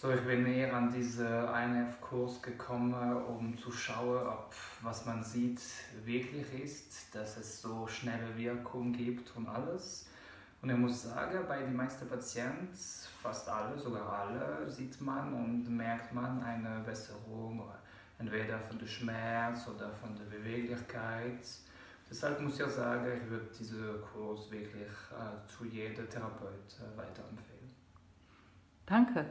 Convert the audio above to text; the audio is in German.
So, ich bin eher an diesen INF-Kurs gekommen, um zu schauen, ob was man sieht wirklich ist, dass es so schnelle Wirkung gibt und alles. Und ich muss sagen, bei den meisten Patienten, fast alle, sogar alle, sieht man und merkt man eine Besserung, entweder von dem Schmerz oder von der Beweglichkeit. Deshalb muss ich sagen, ich würde diesen Kurs wirklich äh, zu jedem Therapeut äh, weiterempfehlen. Danke.